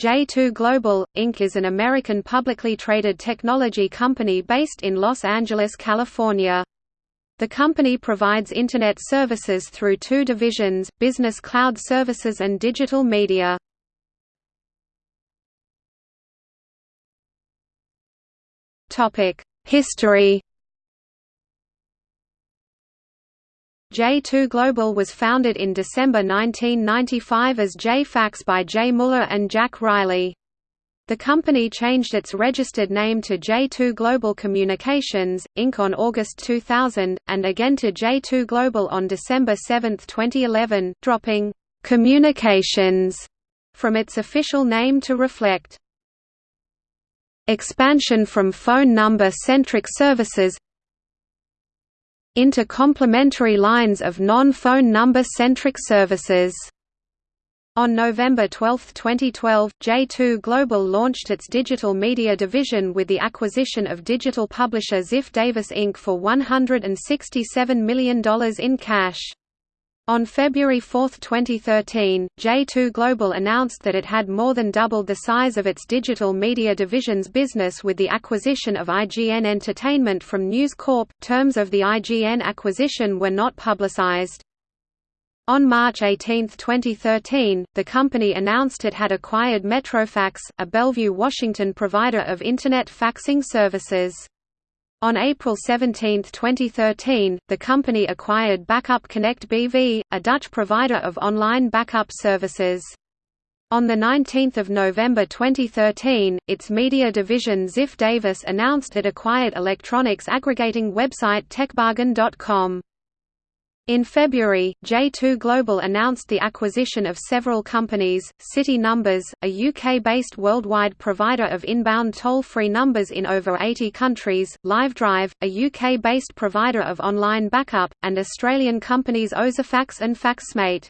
J2 Global, Inc. is an American publicly traded technology company based in Los Angeles, California. The company provides Internet services through two divisions, Business Cloud Services and Digital Media. History J2 Global was founded in December 1995 as J-Fax by Jaye Muller and Jack Riley. The company changed its registered name to J2 Global Communications, Inc. on August 2000, and again to J2 Global on December 7, 2011, dropping «communications» from its official name to reflect expansion from phone number-centric services into complementary lines of non-phone number-centric services. On November 12, 2012, J2 Global launched its digital media division with the acquisition of digital publisher Ziff Davis Inc. for $167 million in cash. On February 4, 2013, J2 Global announced that it had more than doubled the size of its digital media division's business with the acquisition of IGN Entertainment from News Corp. Terms of the IGN acquisition were not publicized. On March 18, 2013, the company announced it had acquired Metrofax, a Bellevue, Washington provider of Internet faxing services. On April 17, 2013, the company acquired Backup Connect BV, a Dutch provider of online backup services. On 19 November 2013, its media division Ziff Davis announced it acquired electronics aggregating website TechBargain.com. In February, J2 Global announced the acquisition of several companies, City Numbers, a UK-based worldwide provider of inbound toll-free numbers in over 80 countries, LiveDrive, a UK-based provider of online backup, and Australian companies Ozafax and Faxmate.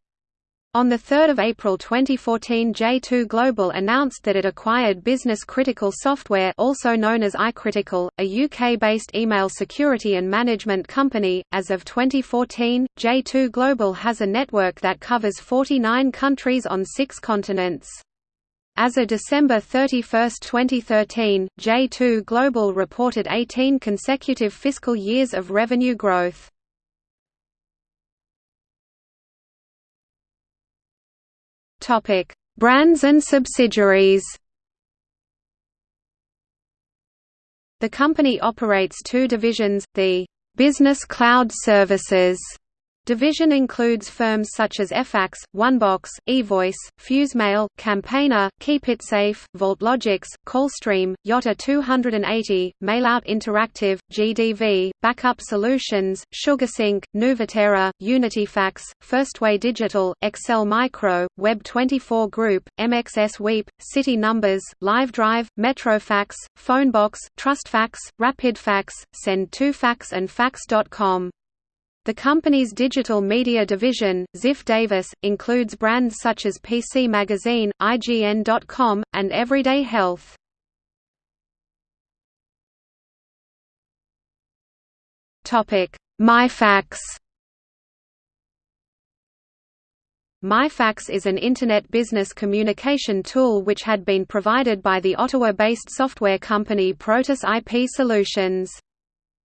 On 3 April 2014 J2 Global announced that it acquired Business Critical Software also known as iCritical, a UK-based email security and management company. As of 2014, J2 Global has a network that covers 49 countries on six continents. As of December 31, 2013, J2 Global reported 18 consecutive fiscal years of revenue growth. Topic: Brands and subsidiaries. The company operates two divisions, the Business Cloud Services Division includes firms such as Efax, OneBox, eVoice, FuseMail, Campaigner, KeepItSafe, VaultLogix, Callstream, Yotta 280, Mailout Interactive, GDV, Backup Solutions, SugarSync, Nuvatera, UnityFax, Firstway Digital, Excel Micro, Web24 Group, MXSweep, City Numbers, LiveDrive, Metrofax, Phonebox, TrustFax, RapidFax, Send2Fax and Fax.com. The company's digital media division, Ziff Davis, includes brands such as PC Magazine, IGN.com, and Everyday Health. MyFax MyFax is an Internet business communication tool which had been provided by the Ottawa-based software company Protus IP Solutions.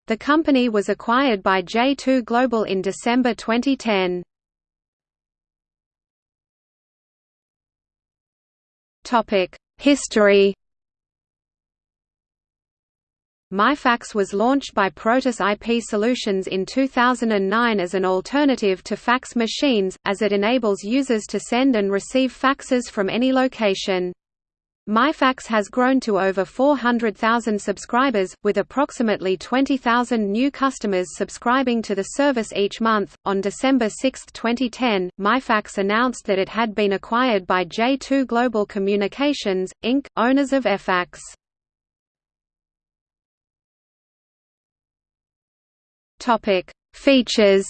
The company was acquired by J2 Global in December 2010. History MyFax was launched by Protus IP Solutions in 2009 as an alternative to fax machines, as it enables users to send and receive faxes from any location. MyFax has grown to over 400,000 subscribers, with approximately 20,000 new customers subscribing to the service each month. On December 6, 2010, MyFax announced that it had been acquired by J2 Global Communications, Inc., owners of Efax. Topic: Features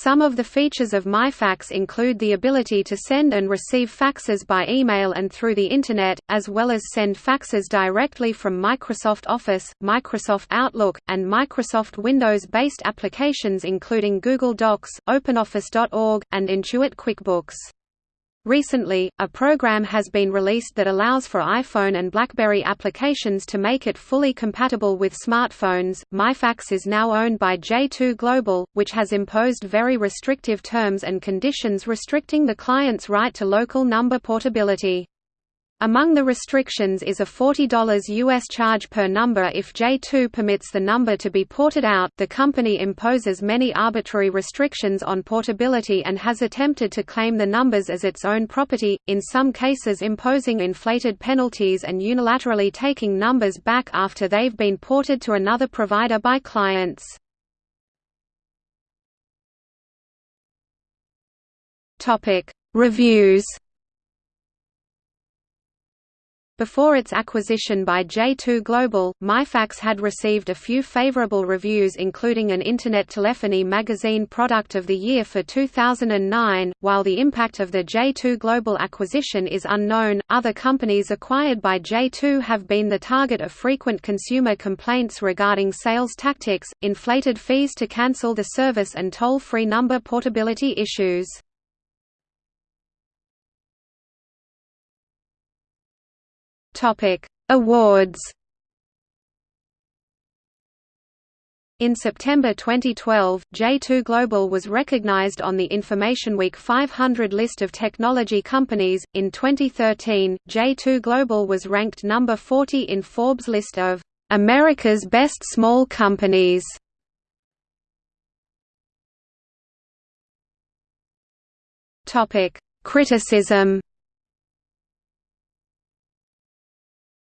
some of the features of MyFax include the ability to send and receive faxes by email and through the Internet, as well as send faxes directly from Microsoft Office, Microsoft Outlook, and Microsoft Windows-based applications including Google Docs, OpenOffice.org, and Intuit QuickBooks. Recently, a program has been released that allows for iPhone and BlackBerry applications to make it fully compatible with smartphones. MyFax is now owned by J2 Global, which has imposed very restrictive terms and conditions restricting the client's right to local number portability. Among the restrictions is a $40 US charge per number if J2 permits the number to be ported out. The company imposes many arbitrary restrictions on portability and has attempted to claim the numbers as its own property, in some cases imposing inflated penalties and unilaterally taking numbers back after they've been ported to another provider by clients. Topic: Reviews before its acquisition by J2 Global, MyFax had received a few favorable reviews including an Internet Telephony Magazine Product of the Year for 2009. While the impact of the J2 Global acquisition is unknown, other companies acquired by J2 have been the target of frequent consumer complaints regarding sales tactics, inflated fees to cancel the service and toll-free number portability issues. Topic: Awards. In September 2012, J2 Global was recognized on the Information Week 500 list of technology companies. In 2013, J2 Global was ranked number 40 in Forbes list of America's Best Small Companies. Topic: Criticism.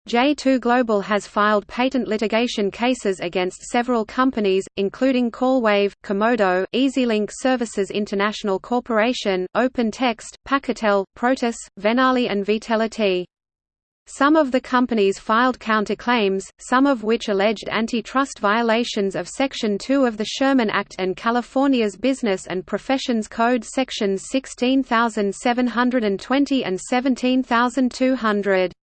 J2 Global has filed patent litigation cases against several companies, including Callwave, Comodo, EasyLink Services International Corporation, OpenText, Pacatel, Protus, Venali and Vitelity. Some of the companies filed counterclaims, some of which alleged antitrust violations of Section 2 of the Sherman Act and California's Business and Professions Code Sections 16720 and 17200.